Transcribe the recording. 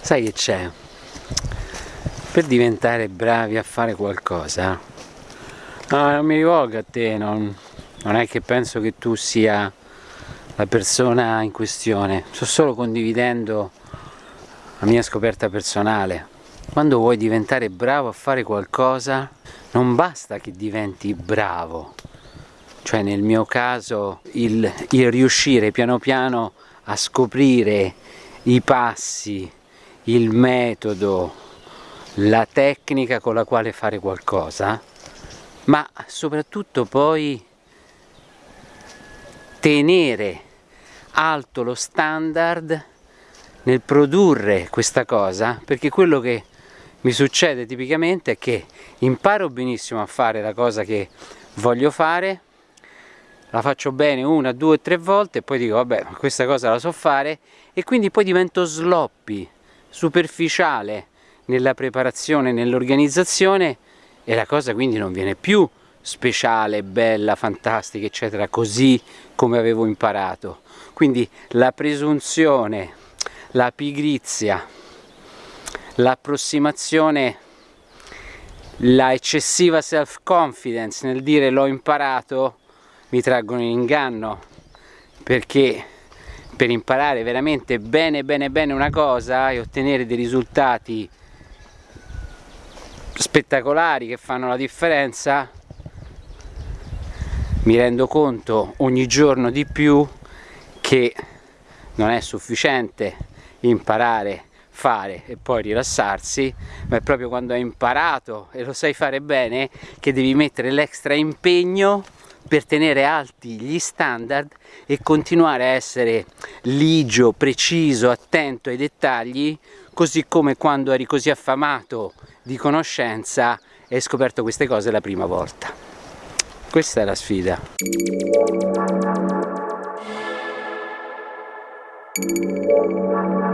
Sai che c'è? Per diventare bravi a fare qualcosa, no, non mi rivolgo a te, non, non è che penso che tu sia la persona in questione, sto solo condividendo la mia scoperta personale. Quando vuoi diventare bravo a fare qualcosa, non basta che diventi bravo, cioè nel mio caso il, il riuscire piano piano a scoprire i passi, il metodo, la tecnica con la quale fare qualcosa, ma soprattutto poi tenere alto lo standard nel produrre questa cosa, perché quello che mi succede tipicamente è che imparo benissimo a fare la cosa che voglio fare, la faccio bene una, due, tre volte e poi dico vabbè questa cosa la so fare. E quindi poi divento sloppy, superficiale nella preparazione, nell'organizzazione e la cosa quindi non viene più speciale, bella, fantastica eccetera così come avevo imparato. Quindi la presunzione, la pigrizia l'approssimazione la eccessiva self confidence nel dire l'ho imparato mi traggono in inganno perché per imparare veramente bene bene bene una cosa e ottenere dei risultati spettacolari che fanno la differenza mi rendo conto ogni giorno di più che non è sufficiente imparare fare e poi rilassarsi, ma è proprio quando hai imparato e lo sai fare bene che devi mettere l'extra impegno per tenere alti gli standard e continuare a essere ligio, preciso, attento ai dettagli, così come quando eri così affamato di conoscenza e hai scoperto queste cose la prima volta. Questa è la sfida. Thank you.